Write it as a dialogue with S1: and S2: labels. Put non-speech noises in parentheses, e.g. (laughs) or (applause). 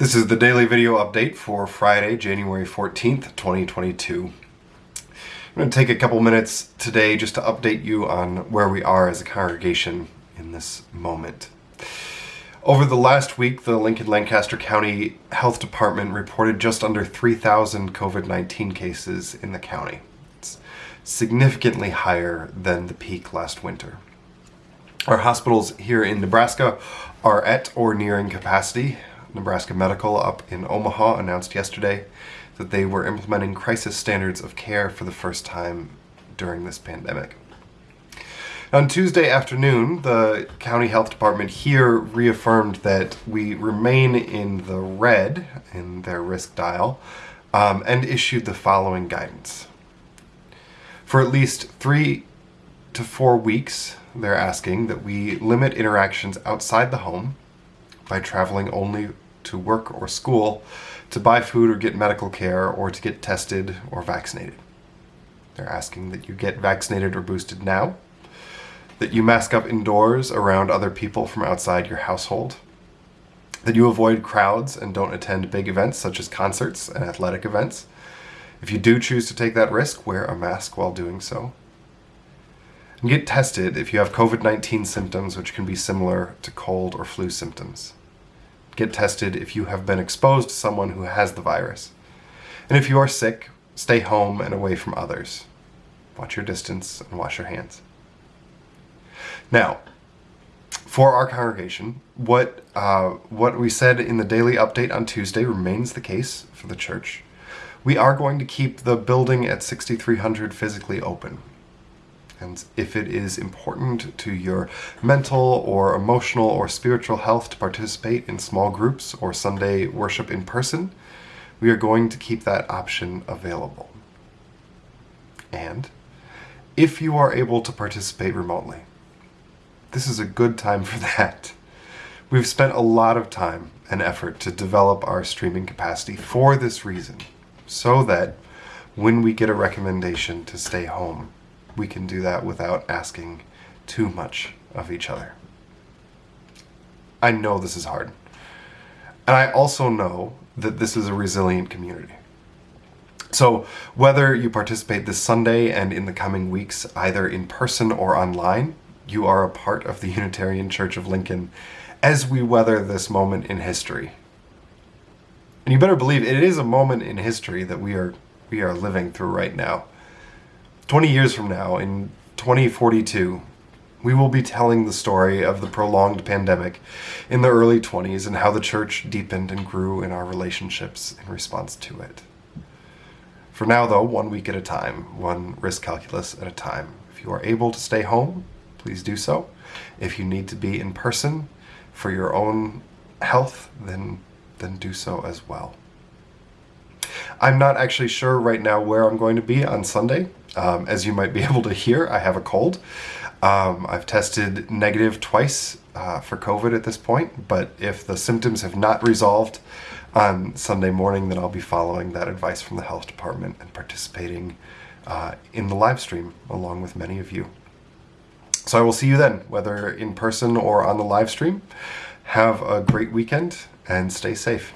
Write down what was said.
S1: This is the daily video update for Friday, January 14th, 2022. I'm going to take a couple minutes today just to update you on where we are as a congregation in this moment. Over the last week, the Lincoln Lancaster County Health Department reported just under 3,000 COVID-19 cases in the county. It's significantly higher than the peak last winter. Our hospitals here in Nebraska are at or nearing capacity. Nebraska Medical up in Omaha announced yesterday that they were implementing crisis standards of care for the first time during this pandemic. On Tuesday afternoon, the county health department here reaffirmed that we remain in the red in their risk dial um, and issued the following guidance. For at least three to four weeks, they're asking that we limit interactions outside the home by traveling only to work or school to buy food or get medical care or to get tested or vaccinated. They're asking that you get vaccinated or boosted now that you mask up indoors around other people from outside your household, that you avoid crowds and don't attend big events such as concerts and athletic events. If you do choose to take that risk, wear a mask while doing so. And get tested if you have COVID-19 symptoms which can be similar to cold or flu symptoms. Get tested if you have been exposed to someone who has the virus. And if you are sick, stay home and away from others. Watch your distance and wash your hands. Now, for our congregation, what uh, what we said in the daily update on Tuesday remains the case for the church. We are going to keep the building at 6300 physically open. And if it is important to your mental or emotional or spiritual health to participate in small groups or Sunday worship in person, we are going to keep that option available. And if you are able to participate remotely, this is a good time for (laughs) that. We've spent a lot of time and effort to develop our streaming capacity for this reason, so that when we get a recommendation to stay home, we can do that without asking too much of each other. I know this is hard. And I also know that this is a resilient community. So whether you participate this Sunday and in the coming weeks, either in person or online, you are a part of the Unitarian Church of Lincoln as we weather this moment in history. And you better believe it is a moment in history that we are we are living through right now. 20 years from now, in 2042, we will be telling the story of the prolonged pandemic in the early 20s and how the church deepened and grew in our relationships in response to it. For now, though, one week at a time, one risk calculus at a time. If you are able to stay home, please do so. If you need to be in person for your own health, then, then do so as well. I'm not actually sure right now where I'm going to be on Sunday. Um, as you might be (laughs) able to hear, I have a cold. Um, I've tested negative twice uh, for COVID at this point, but if the symptoms have not resolved on Sunday morning, then I'll be following that advice from the health department and participating uh, in the live stream along with many of you. So I will see you then, whether in person or on the live stream. Have a great weekend and stay safe.